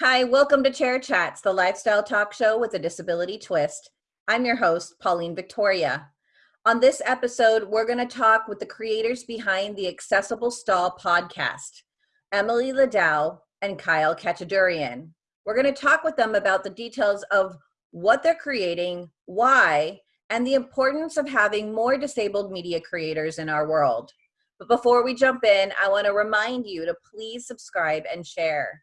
Hi, welcome to Chair Chats, the lifestyle talk show with a disability twist. I'm your host, Pauline Victoria. On this episode, we're going to talk with the creators behind the Accessible Stall podcast, Emily Ladau and Kyle Khachadurian. We're going to talk with them about the details of what they're creating, why, and the importance of having more disabled media creators in our world. But before we jump in, I want to remind you to please subscribe and share.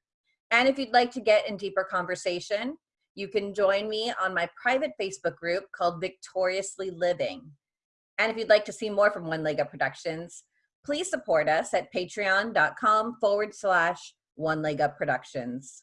And if you'd like to get in deeper conversation, you can join me on my private Facebook group called Victoriously Living. And if you'd like to see more from One Leg Up Productions, please support us at patreon.com forward slash One Leg Up Productions.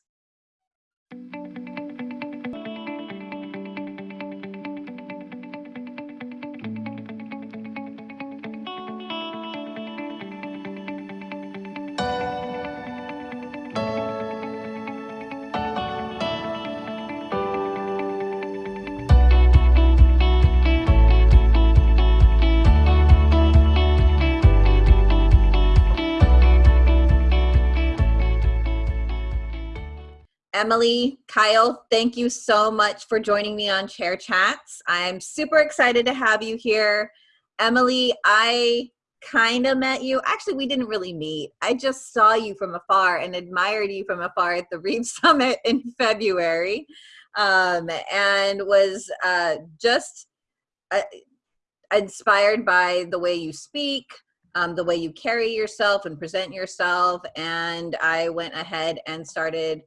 Emily, Kyle, thank you so much for joining me on Chair Chats. I'm super excited to have you here. Emily, I kind of met you. Actually, we didn't really meet. I just saw you from afar and admired you from afar at the Reeve Summit in February um, and was uh, just uh, inspired by the way you speak, um, the way you carry yourself and present yourself. And I went ahead and started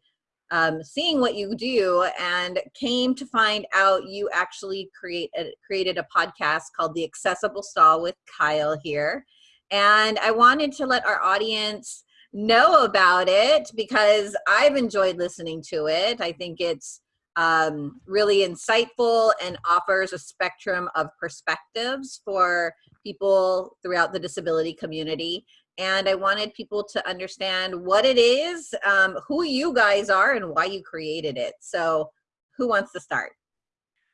um, seeing what you do and came to find out you actually create a, created a podcast called The Accessible Stall with Kyle here. And I wanted to let our audience know about it because I've enjoyed listening to it. I think it's um, really insightful and offers a spectrum of perspectives for people throughout the disability community and I wanted people to understand what it is, um, who you guys are, and why you created it. So, who wants to start?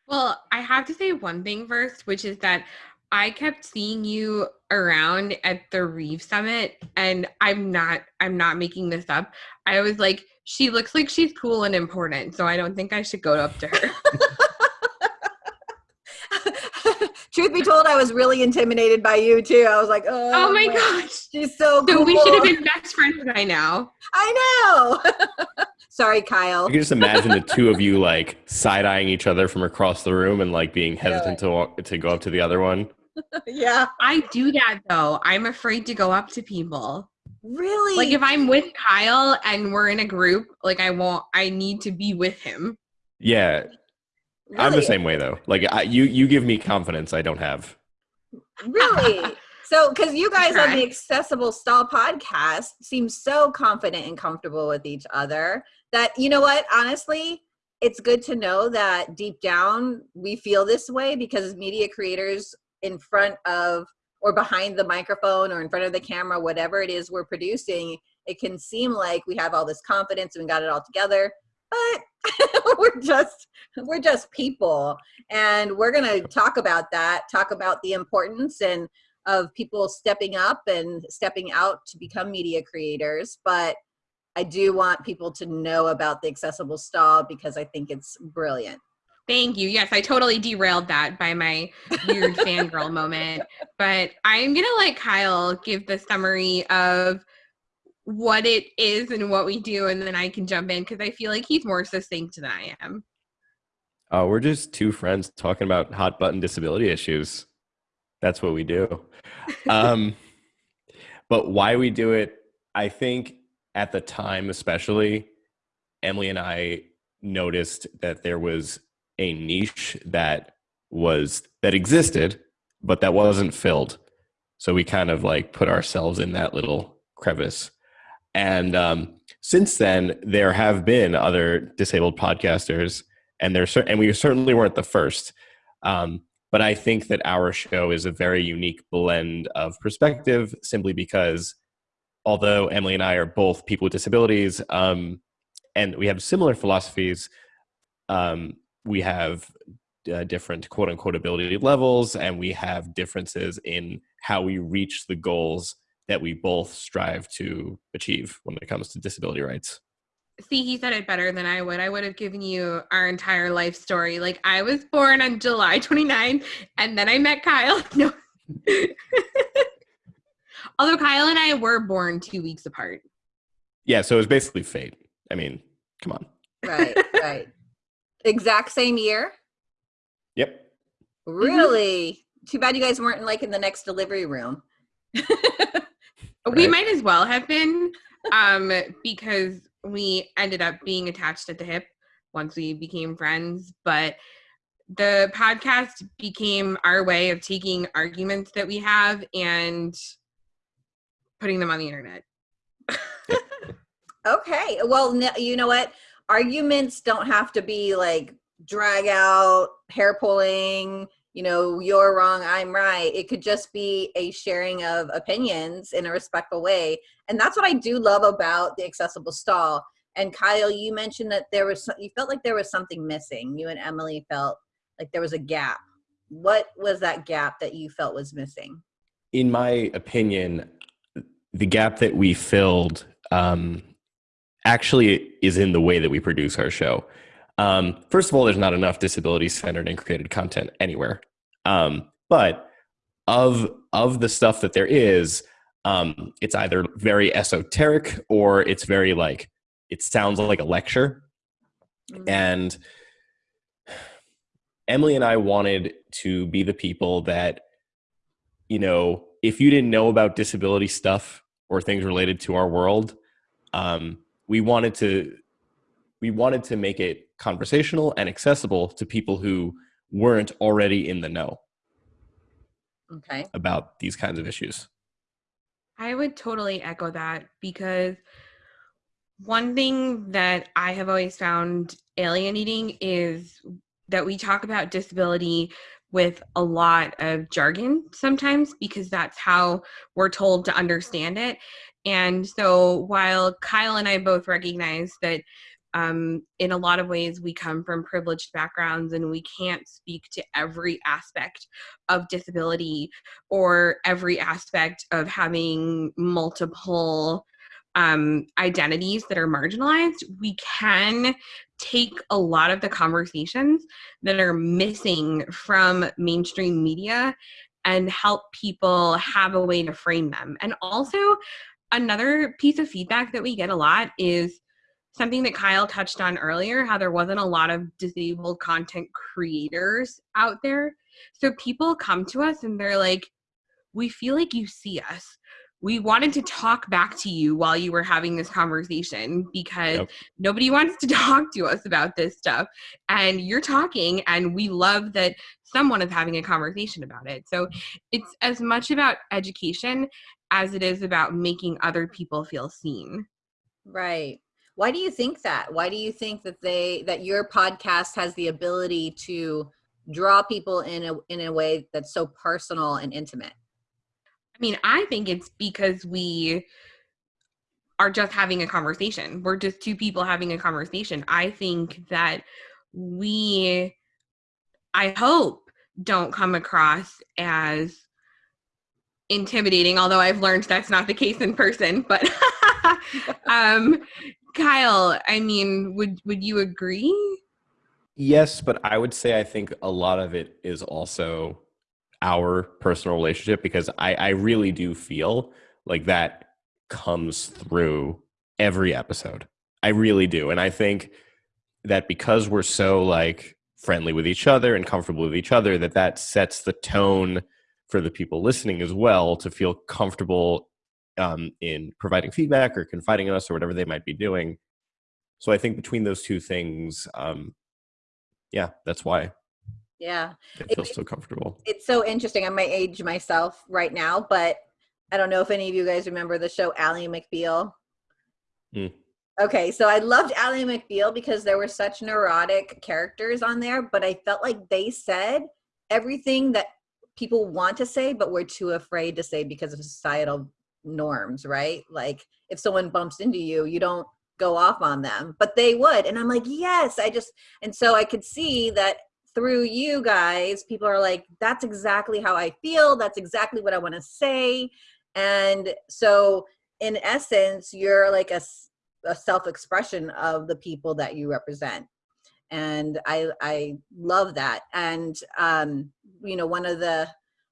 Well, I have to say one thing first, which is that I kept seeing you around at the Reeve Summit, and I'm not I'm not making this up. I was like, she looks like she's cool and important, so I don't think I should go up to her. truth be told, I was really intimidated by you too. I was like, oh, oh my gosh, she's so. So cool. we should have been best friends by now. I know. Sorry, Kyle. You can just imagine the two of you like side eyeing each other from across the room and like being hesitant to walk, to go up to the other one. yeah, I do that though. I'm afraid to go up to people. Really? Like if I'm with Kyle and we're in a group, like I won't. I need to be with him. Yeah, Really? I'm the same way though. Like I, you, you give me confidence I don't have. Really? so, because you guys on the Accessible Stall podcast seem so confident and comfortable with each other that you know what? Honestly, it's good to know that deep down we feel this way because media creators in front of or behind the microphone or in front of the camera, whatever it is we're producing, it can seem like we have all this confidence and we got it all together but we're just we're just people. And we're going to talk about that talk about the importance and of people stepping up and stepping out to become media creators but i do want people to know about the accessible stall because i think it's brilliant Thank you. Yes, I totally derailed that by my weird fangirl moment. But I'm going to let Kyle give the summary of what it is and what we do, and then I can jump in because I feel like he's more succinct than I am. Uh, we're just two friends talking about hot button disability issues. That's what we do. um, but why we do it, I think at the time, especially, Emily and I noticed that there was a niche that was that existed, but that wasn't filled. So we kind of like put ourselves in that little crevice. And um, since then, there have been other disabled podcasters, and there and we certainly weren't the first. Um, but I think that our show is a very unique blend of perspective, simply because although Emily and I are both people with disabilities, um, and we have similar philosophies, um, we have uh, different quote unquote ability levels, and we have differences in how we reach the goals that we both strive to achieve when it comes to disability rights. See, he said it better than I would. I would have given you our entire life story. Like I was born on July 29 and then I met Kyle. No. Although Kyle and I were born two weeks apart. Yeah, so it was basically fate. I mean, come on. Right, right. Exact same year? Yep. Really? Too bad you guys weren't like in the next delivery room. We might as well have been um because we ended up being attached at the hip once we became friends, but the podcast became our way of taking arguments that we have and putting them on the internet. Okay. Well, you know what? Arguments don't have to be like drag out, hair pulling, you know, you're wrong, I'm right. It could just be a sharing of opinions in a respectful way. And that's what I do love about the accessible stall. And Kyle, you mentioned that there was, you felt like there was something missing. You and Emily felt like there was a gap. What was that gap that you felt was missing? In my opinion, the gap that we filled um, actually is in the way that we produce our show. Um, first of all, there's not enough disability centered and created content anywhere. Um, but of of the stuff that there is, um, it's either very esoteric or it's very like it sounds like a lecture. Mm. And Emily and I wanted to be the people that, you know, if you didn't know about disability stuff or things related to our world, um, we wanted to we wanted to make it conversational and accessible to people who weren't already in the know Okay. about these kinds of issues. I would totally echo that because one thing that I have always found alienating is that we talk about disability with a lot of jargon sometimes because that's how we're told to understand it. And so while Kyle and I both recognize that um, in a lot of ways we come from privileged backgrounds and we can't speak to every aspect of disability or every aspect of having multiple um, identities that are marginalized, we can take a lot of the conversations that are missing from mainstream media and help people have a way to frame them. And also, another piece of feedback that we get a lot is something that Kyle touched on earlier how there wasn't a lot of disabled content creators out there. So people come to us and they're like, we feel like you see us. We wanted to talk back to you while you were having this conversation because Yep. nobody wants to talk to us about this stuff. And you're talking, and we love that someone is having a conversation about it. So it's as much about education as it is about making other people feel seen. Right. Why do you think that? Why do you think that they that your podcast has the ability to draw people in a in a way that's so personal and intimate? I mean, I think it's because we are just having a conversation. We're just two people having a conversation. I think that we, I hope, don't come across as intimidating, although I've learned that's not the case in person. But, um, Kyle, I mean, would would you agree? Yes, but I would say I think a lot of it is also our personal relationship because I, I really do feel like that comes through every episode. I really do. And I think that because we're so like friendly with each other and comfortable with each other, that that sets the tone for the people listening as well to feel comfortable um, in providing feedback or confiding in us or whatever they might be doing. So I think between those two things, um, yeah, that's why Yeah. it It- feels so comfortable. It's so interesting. I might age myself right now, but I don't know if any of you guys remember the show Ally McBeal. Hmm. Okay, so I loved Ally McBeal because there were such neurotic characters on there, but I felt like they said everything that people want to say, but we're too afraid to say because of societal norms, right? Like if someone bumps into you, you don't go off on them, but they would. And I'm like, yes, I just, and so I could see that through you guys, people are like, that's exactly how I feel. That's exactly what I want to say. And so, in essence, you're like a self-expression of the people that you represent and i i love that and um you know one of the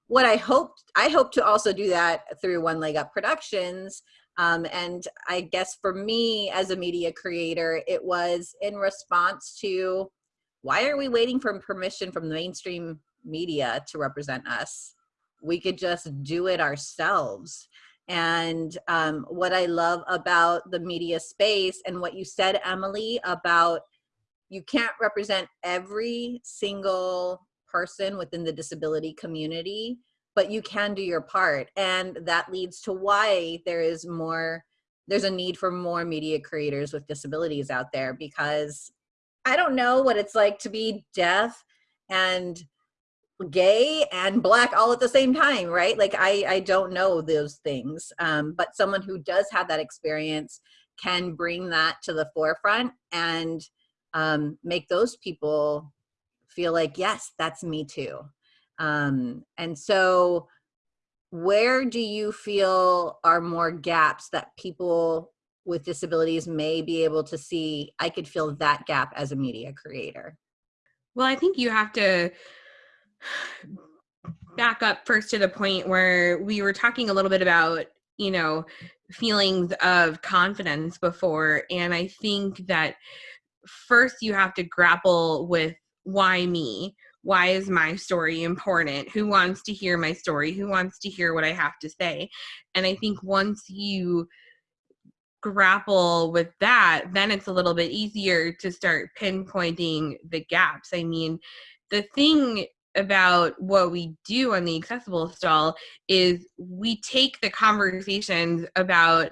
what i hoped i hope to also do that through one leg up productions um, and i guess for me as a media creator it was in response to why are we waiting for permission from the mainstream media to represent us we could just do it ourselves and um, what I love about the media space and what you said, Emily, about you can't represent every single person within the disability community, but you can do your part. And that leads to why there is more, there's a need for more media creators with disabilities out there because I don't know what it's like to be deaf and gay and black all at the same time right? Like i i don't know those things. Um but someone who does have that experience can bring that to the forefront and um make those people feel like yes that's me too. Um and so where do you feel are more gaps that people with disabilities may be able to see i could fill that gap as a media creator well i think you have to back up first to the point where we were talking a little bit about, you know, feelings of confidence before. And I think that first you have to grapple with why me? Why is my story important? Who wants to hear my story? Who wants to hear what I have to say? And I think once you grapple with that, then it's a little bit easier to start pinpointing the gaps. I mean, the thing about what we do on the accessible stall is we take the conversations about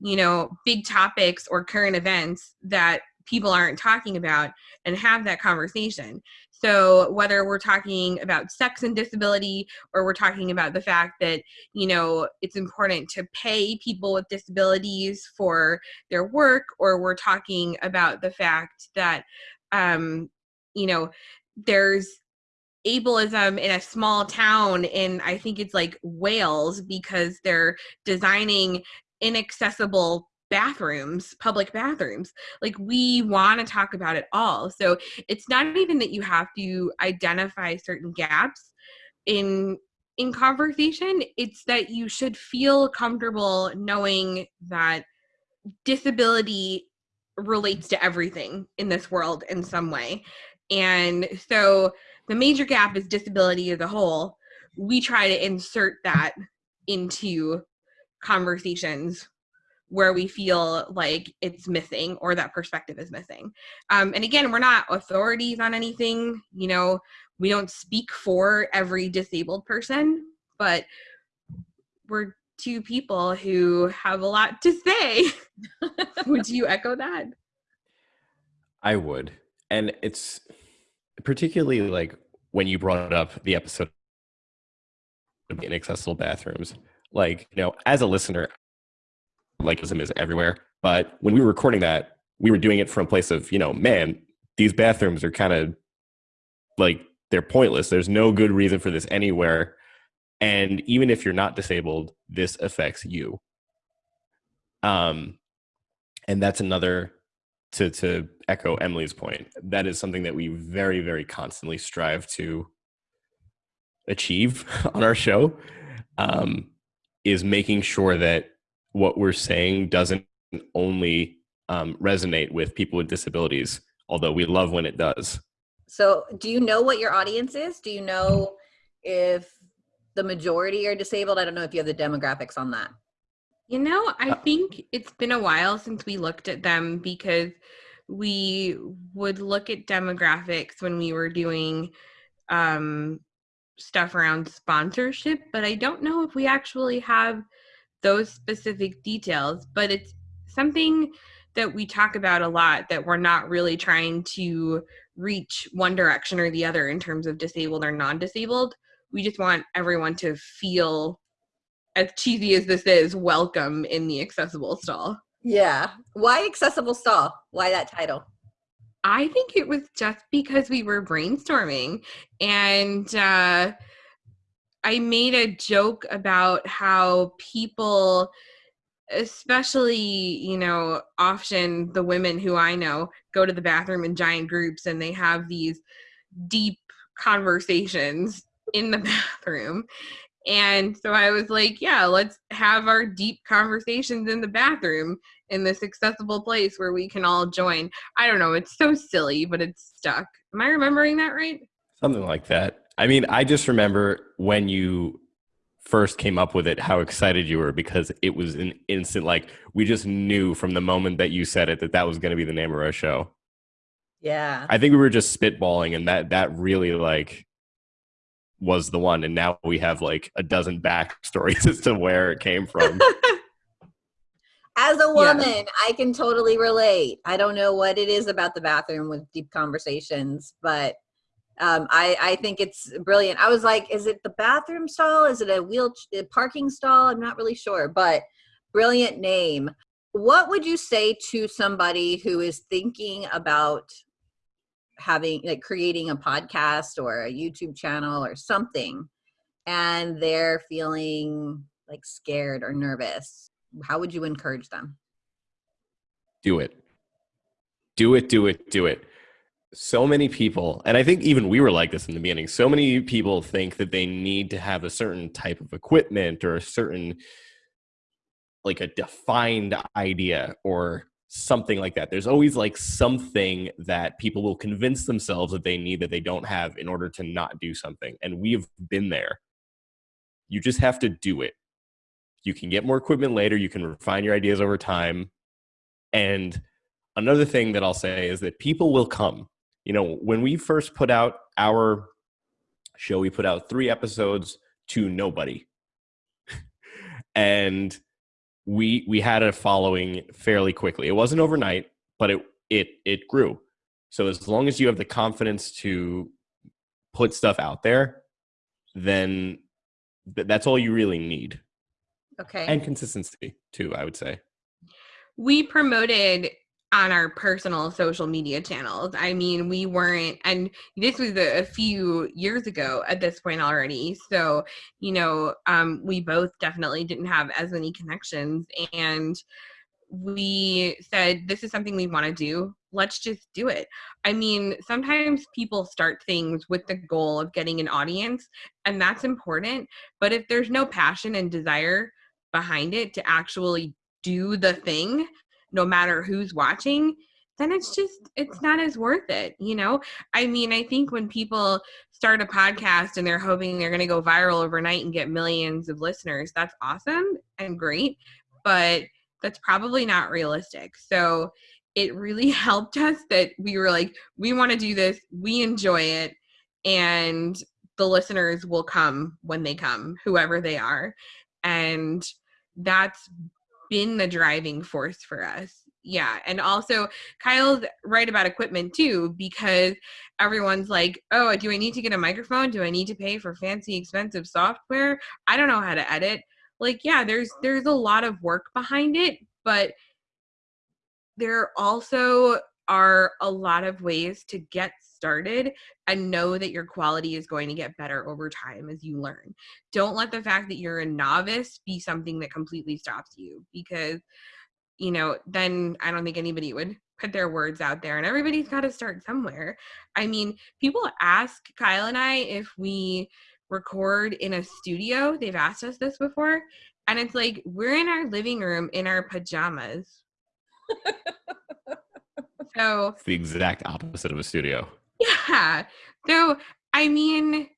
you know big topics or current events that people aren't talking about and have that conversation so whether we're talking about sex and disability or we're talking about the fact that you know it's important to pay people with disabilities for their work or we're talking about the fact that um you know there's ableism in a small town in I think it's like Wales because they're designing inaccessible bathrooms, public bathrooms. Like we want to talk about it all. So it's not even that you have to identify certain gaps in in conversation, it's that you should feel comfortable knowing that disability relates to everything in this world in some way. And so the major gap is disability as a whole. We try to insert that into conversations where we feel like it's missing or that perspective is missing. Um, and again, we're not authorities on anything. You know, we don't speak for every disabled person, but we're two people who have a lot to say. would you echo that? I would. And it's particularly like when you brought up the episode of inaccessible bathrooms. Like, you know, as a listener, like is everywhere. But when we were recording that, we were doing it from a place of, you know, man, these bathrooms are kind of like they're pointless. There's no good reason for this anywhere. And even if you're not disabled, this affects you. Um, and that's another to to echo Emily's point, that is something that we very, very constantly strive to achieve on our show. Um, is making sure that what we're saying doesn't only um, resonate with people with disabilities, although we love when it does. So, do you know what your audience is? Do you know if the majority are disabled? I don't know if you have the demographics on that. You know, I uh, think it's been a while since we looked at them because we would look at demographics when we were doing um, stuff around sponsorship, but I don't know if we actually have those specific details. But it's something that we talk about a lot that we're not really trying to reach one direction or the other in terms of disabled or non disabled. We just want everyone to feel as cheesy as this is, welcome in the accessible stall. Yeah. Why accessible stall? Why that title? I think it was just because we were brainstorming and uh, I made a joke about how people especially you know often the women who i know go to the bathroom in giant groups and they have these deep conversations in the bathroom. And so i was like yeah let's have our deep conversations in the bathroom in this accessible place where we can all join. I don't know it's so silly but it's stuck. Am i remembering that right? Something like that i mean i just remember when you first came up with it how excited you were because it was an instant like we just knew from the moment that you said it that that was going to be the name of our show. Yeah. I think we were just spitballing and that that really like was the one and now we have like a dozen backstories as to where it came from. As a woman yeah. i can totally relate. I don't know what it is about the bathroom with deep conversations but um, I, I think it's brilliant. I was like, is it the bathroom stall? Is it a wheel a parking stall? I'm not really sure, but brilliant name. What would you say to somebody who is thinking about having like creating a podcast or a YouTube channel or something and they're feeling like scared or nervous? How would you encourage them? Do it. Do it, do it, do it so many people, and I think even we were like this in the beginning, so many people think that they need to have a certain type of equipment or a certain, like a defined idea or something like that. There's always like something that people will convince themselves that they need that they don't have in order to not do something. And we've been there. You just have to do it. You can get more equipment later, you can refine your ideas over time. And another thing that I'll say is that people will come you know, when we first put out our show, we put out three episodes to nobody. and we we had a following fairly quickly. It wasn't overnight, but it it it grew. So as long as you have the confidence to put stuff out there, then th- that's all you really need. Okay. And consistency too, I would say. We promoted on our personal social media channels. I mean, we weren't, and this was a, a, few years ago at this point already. So, you know, um, we both definitely didn't have as many connections. And we said, this is something we want to do. Let's just do it. I mean, sometimes people start things with the goal of getting an audience, and that's important. But if there's no passion and desire behind it to actually do the thing, no matter who's watching then it's just it's not as worth it you know? I mean i think when people start a podcast and they're hoping they're going to go viral overnight and get millions of listeners that's awesome and great but that's probably not realistic. So it really helped us that we were like we want to do this we enjoy it and the listeners will come when they come whoever they are. And that's been the driving force for us. Yeah. And also, Kyle's right about equipment too, because everyone's like, oh, do I need to get a microphone? Do I need to pay for fancy, expensive software? I don't know how to edit. Like, yeah, there's there's a lot of work behind it, but there also are a lot of ways to get started and know that your quality is going to get better over time as you learn. Don't let the fact that you're a novice be something that completely stops you because, you know, then I don't think anybody would put their words out there and everybody's got to start somewhere. I mean, people ask Kyle and I if we record in a studio. They've asked us this before. And it's like, we're in our living room in our pajamas. so it's the exact opposite of a studio. Yeah. So, I mean,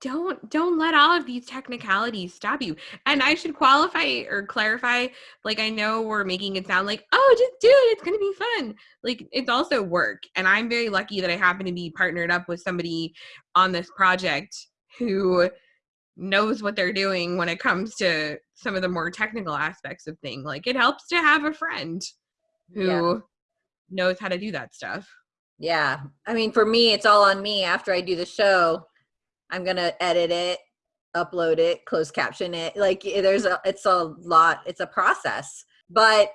don't don't let all of these technicalities stop you. And i should qualify or clarify like i know we're making it sound like oh just do it. It's going to be fun. Like it's also work. And i'm very lucky that i happen to be partnered up with somebody on this project who knows what they're doing when it comes to some of the more technical aspects of things like it helps to have a friend who yeah. knows how to do that stuff yeah. I mean, for me, it's all on me after I do the show. I'm going to edit it, upload it, close caption it. Like eh, there's a, it's a lot, it's a process, but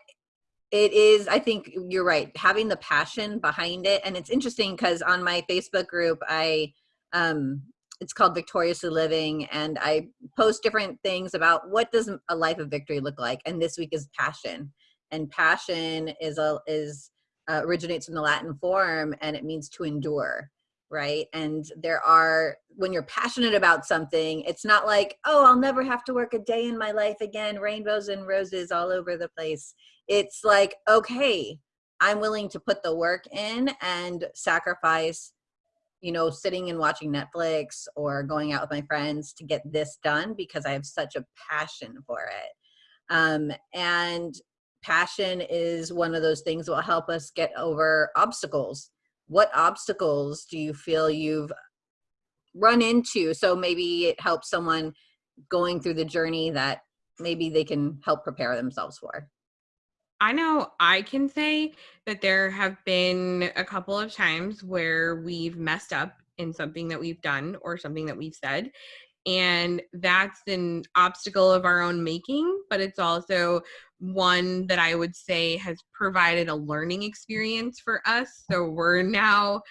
it is, I think you're right. Having the passion behind it. And it's interesting because on my Facebook group, I, um, it's called Victoriously Living, and I post different things about what does a life of victory look like. And this week is passion, and passion is a is uh, originates from the Latin form, and it means to endure right? And there are, when you're passionate about something, it's not like, oh, I'll never have to work a day in my life again, rainbows and roses all over the place. It's like, okay, I'm willing to put the work in and sacrifice, you know, sitting and watching Netflix or going out with my friends to get this done because I have such a passion for it. Um, and passion is one of those things that will help us get over obstacles what obstacles do you feel you've run into so maybe it helps someone going through the journey that maybe they can help prepare themselves for I know I can say that there have been a couple of times where we've messed up in something that we've done or something that we've said. And that's an obstacle of our own making, but it's also one that I would say has provided a learning experience for us. So we're now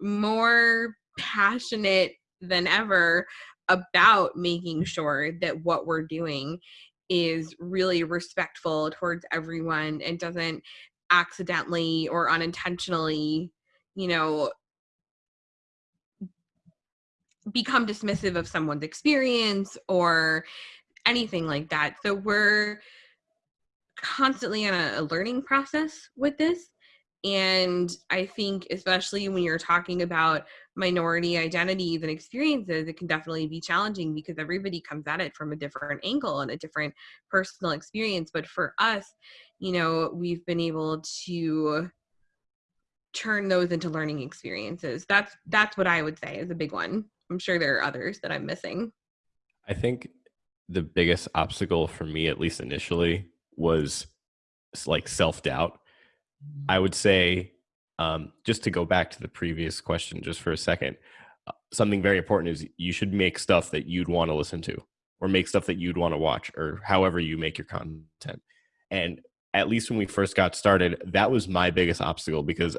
more passionate than ever about making sure that what we're doing is really respectful towards everyone and doesn't accidentally or unintentionally, you know, become dismissive of someone's experience or anything like that. So we're constantly on a, a learning process with this. And I think, especially when you're talking about minority identities and experiences, it can definitely be challenging because everybody comes at it from a different angle and a different personal experience. But for us, you know, we've been able to turn those into learning experiences. That's that's what I would say is a big one. I'm sure there are others that I'm missing. I think the biggest obstacle for me, at least initially, was like self doubt. I would say, um, just to go back to the previous question, just for a second, uh, something very important is you should make stuff that you'd want to listen to, or make stuff that you'd want to watch, or however you make your content. And at least when we first got started, that was my biggest obstacle because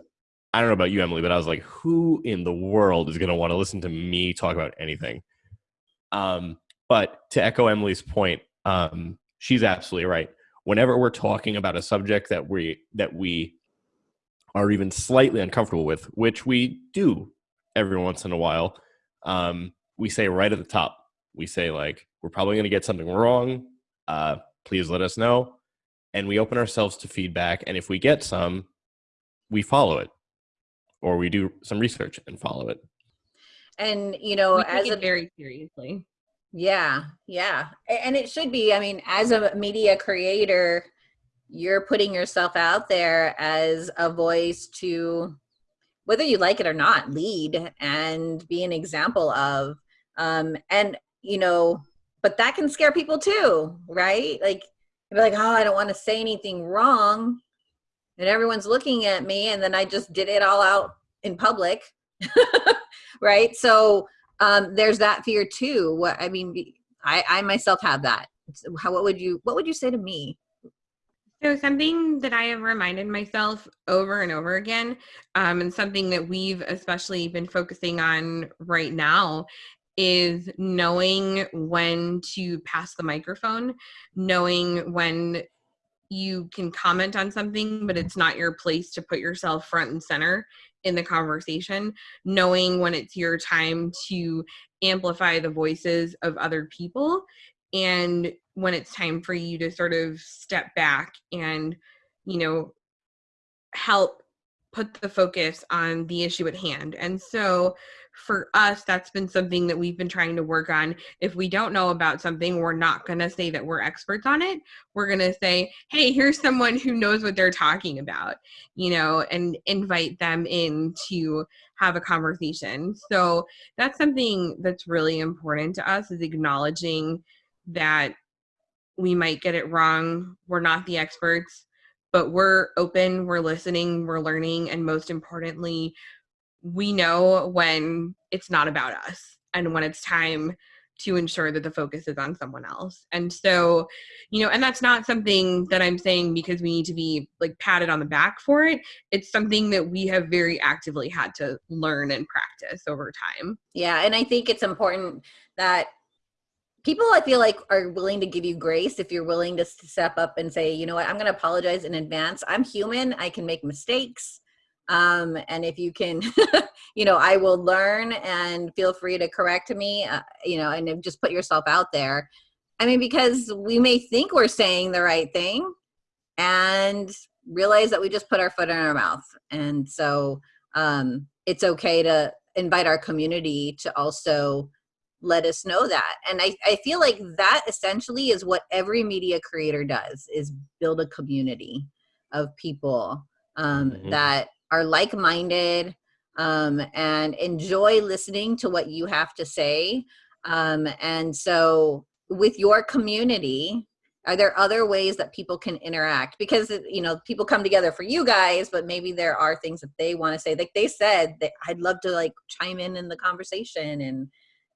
I don't know about you, Emily, but I was like, who in the world is going to want to listen to me talk about anything? Um, but to echo Emily's point, um, she's absolutely right whenever we're talking about a subject that we that we are even slightly uncomfortable with, which we do every once in a while, um, we say right at the top, we say like, we're probably going to get something wrong. Uh, please let us know. And we open ourselves to feedback. And if we get some, we follow it or we do some research and follow it. And, you know, we as a very seriously. Yeah, yeah. And it should be. I mean, as a media creator, you're putting yourself out there as a voice to, whether you like it or not, lead and be an example of. Um, and, you know, but that can scare people too, right? Like, be like, oh, I don't want to say anything wrong. And everyone's looking at me, and then I just did it all out in public. right? So, um, there's that fear too. What I mean, I, I myself have that. How what would you what would you say to me? So something that I have reminded myself over and over again, um, and something that we've especially been focusing on right now is knowing when to pass the microphone, knowing when you can comment on something, but it's not your place to put yourself front and center in the conversation, knowing when it's your time to amplify the voices of other people and when it's time for you to sort of step back and, you know, help put the focus on the issue at hand. And so for us, that's been something that we've been trying to work on. If we don't know about something, we're not going to say that we're experts on it. We're going to say, hey, here's someone who knows what they're talking about, you know, and invite them in to have a conversation. So that's something that's really important to us is acknowledging that we might get it wrong. We're not the experts, but we're open, we're listening, we're learning, and most importantly, we know when it's not about us and when it's time to ensure that the focus is on someone else. And so, you know, and that's not something that I'm saying because we need to be like patted on the back for it. It's something that we have very actively had to learn and practice over time. Yeah. And I think it's important that people I feel like are willing to give you grace if you're willing to step up and say, you know what, I'm going to apologize in advance. I'm human. I can make mistakes. Um, and if you can, you know, I will learn and feel free to correct me, uh, you know, and just put yourself out there. I mean, because we may think we're saying the right thing and realize that we just put our foot in our mouth. And so um, it's okay to invite our community to also let us know that. And I, I feel like that essentially is what every media creator does is build a community of people um, mm-hmm. that are like-minded um, and enjoy listening to what you have to say. Um, and so with your community, are there other ways that people can interact? Because, you know, people come together for you guys, but maybe there are things that they want to say. Like they said that I'd love to like chime in in the conversation and,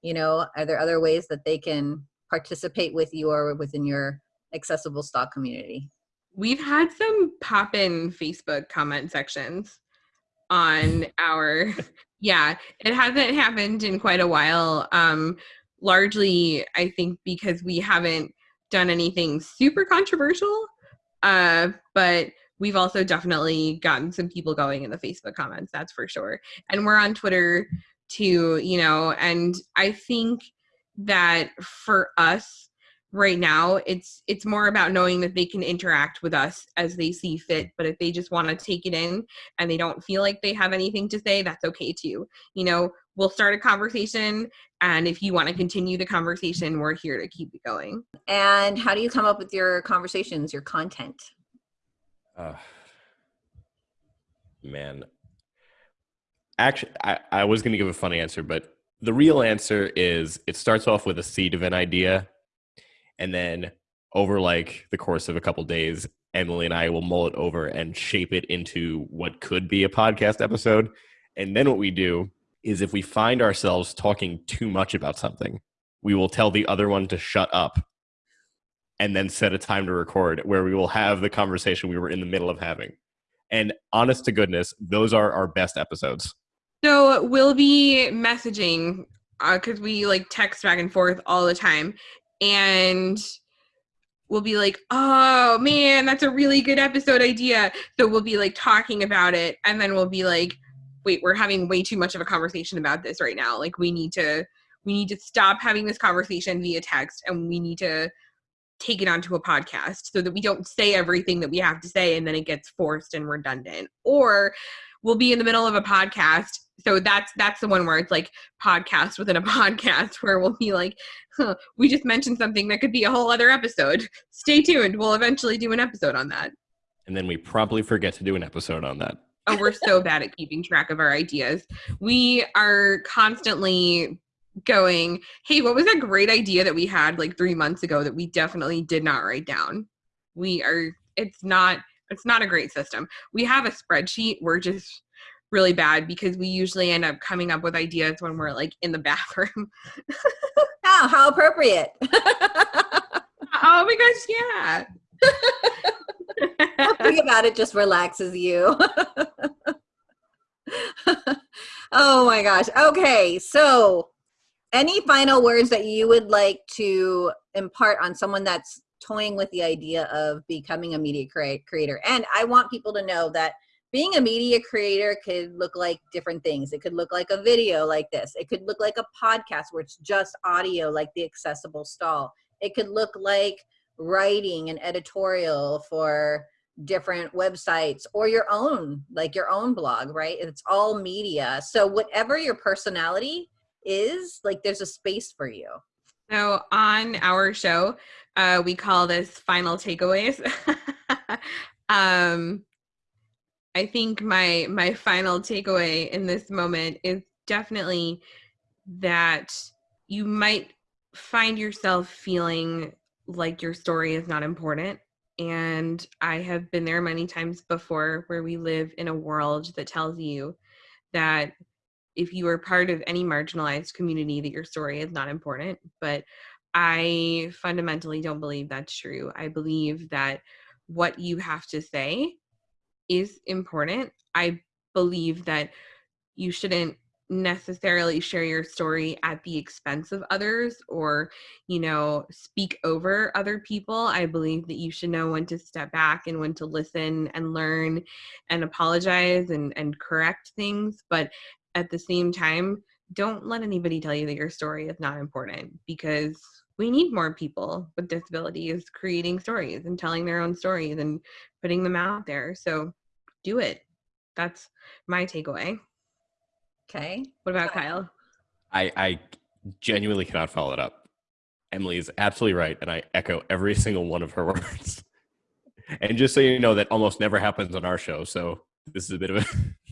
you know, are there other ways that they can participate with you or within your accessible stall community? We've had some pop in Facebook comment sections on our yeah it hasn't happened in quite a while um largely i think because we haven't done anything super controversial uh but we've also definitely gotten some people going in the facebook comments that's for sure. And we're on twitter too you know and i think that for us right now it's it's more about knowing that they can interact with us as they see fit but if they just want to take it in and they don't feel like they have anything to say that's okay too. You know we'll start a conversation and if you want to continue the conversation we're here to keep it going. And how do you come up with your conversations your content? Uh, man. Actually I, I was going to give a funny answer but the real answer is it starts off with a seed of an idea and then over like the course of a couple days emily and i will mull it over and shape it into what could be a podcast episode and then what we do is if we find ourselves talking too much about something we will tell the other one to shut up and then set a time to record where we will have the conversation we were in the middle of having. And honest to goodness those are our best episodes. So we'll be messaging because uh, we like text back and forth all the time and we'll be like, oh man, that's a really good episode idea. So we'll be like talking about it, and then we'll be like, wait, we're having way too much of a conversation about this right now. Like we need to we need to stop having this conversation via text and we need to take it onto a podcast so that we don't say everything that we have to say and then it gets forced and redundant. Or we'll be in the middle of a podcast. So that's that's the one where it's like podcast within a podcast where we'll be like huh, we just mentioned something that could be a whole other episode. Stay tuned. We'll eventually do an episode on that. And then we promptly forget to do an episode on that. Oh we're so bad at keeping track of our ideas. We are constantly going hey what was that great idea that we had like three months ago that we definitely did not write down? We are it's not it's not a great system we have a spreadsheet we're just really bad because we usually end up coming up with ideas when we're like in the bathroom. oh, how appropriate. oh my gosh, yeah. Think about it just relaxes you. oh my gosh. Okay, so any final words that you would like to impart on someone that's toying with the idea of becoming a media creator? And I want people to know that being a media creator could look like different things. It could look like a video like this. It could look like a podcast where it's just audio like the accessible stall. It could look like writing an editorial for different websites or your own like your own blog right it's all media so whatever your personality is like there's a space for you so on our show uh we call this final takeaways. Um I think my my final takeaway in this moment is definitely that you might find yourself feeling like your story is not important and I have been there many times before where we live in a world that tells you that if you are part of any marginalized community that your story is not important but i fundamentally don't believe that's true. I believe that what you have to say is important. I believe that you shouldn't necessarily share your story at the expense of others or you know speak over other people. I believe that you should know when to step back and when to listen and learn and apologize and and correct things but at the same time don't let anybody tell you that your story is not important because we need more people with disabilities creating stories and telling their own stories and putting them out there so do it that's my takeaway Okay. what about kyle I, I genuinely cannot follow it up. Emily is absolutely right, and I echo every single one of her words. And just so you know, that almost never happens on our show, so this is a bit of a.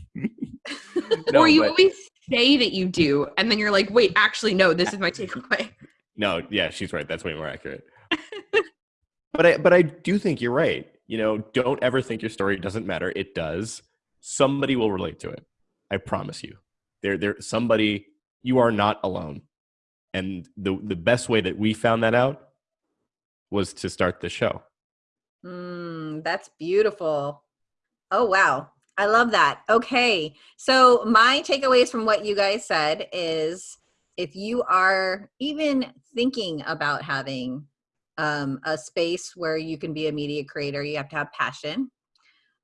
No, or you but- always say that you do and then you're like wait actually no this is my takeaway No, yeah, she's right. That's way more accurate. but I but I do think you're right. You know, don't ever think your story doesn't matter. It does. Somebody will relate to it. I promise you. There there somebody you are not alone. And the the best way that we found that out was to start the show. Mm, that's beautiful. Oh, wow. I love that. Okay. So, my takeaways from what you guys said is if you are even thinking about having um, a space where you can be a media creator, you have to have passion.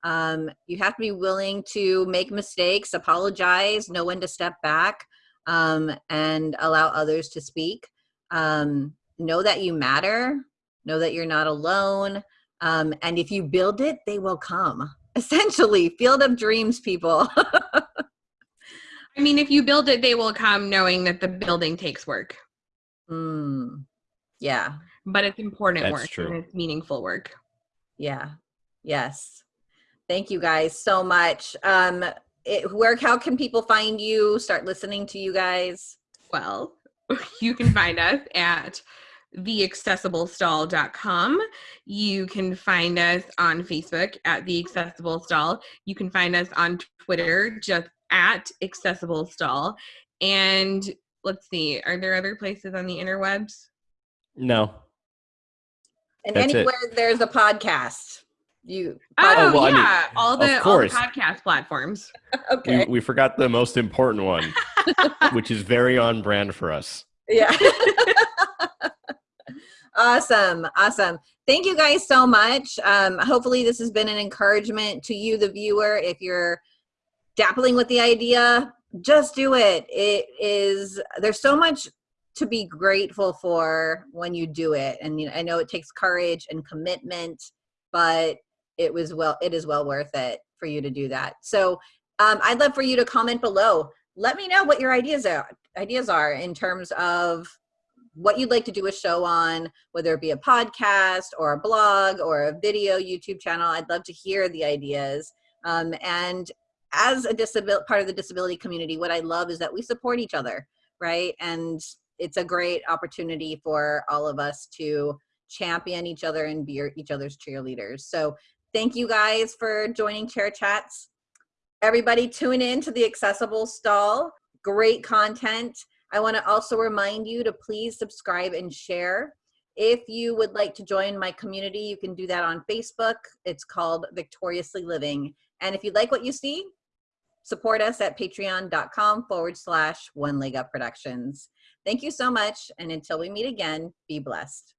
Um, you have to be willing to make mistakes, apologize, know when to step back, um, and allow others to speak. Um, know that you matter, know that you're not alone. Um, and if you build it, they will come. Essentially, field of dreams, people. i mean if you build it they will come knowing that the building takes work mm, yeah, but it's important That's work true. and it's meaningful work yeah, yes. Thank you guys so much. Um, it, where, how can people find you? Start listening to you guys. well you can find us at theaccessiblestall.com you can find us on facebook at the accessible stall you can find us on twitter just at accessible stall and let's see are there other places on the interwebs No. And That's it. anywhere there's a podcast, you. oh, well, oh, I mean, yeah all of the all the podcast platforms okay. We we forgot the most important one, which is very on brand for us. Yeah. awesome. Awesome. Thank you guys so much. Um, hopefully, this has been an encouragement to you, the viewer. If you're dappling with the idea, just do it. It is, there's so much to be grateful for when you do it. And you know, I know it takes courage and commitment, but it was well, it is well worth it for you to do that. So um, I'd love for you to comment below. Let me know what your ideas are ideas are in terms of what you'd like to do a show on, whether it be a podcast or a blog or a video YouTube channel. I'd love to hear the ideas. Um, and as a disabil- part of the disability community, what I love is that we support each other, right? And it's a great opportunity for all of us to champion each other and be each other's cheerleaders. So thank you guys for joining Chair Chats. Everybody tune in to the Accessible Stall. Great content. I want to also remind you to please subscribe and share. If you would like to join my community, you can do that on Facebook. It's called Victoriously Living. And if you like what you see, support us at patreon.com forward slash one leg up productions. Thank you so much. And until we meet again, be blessed.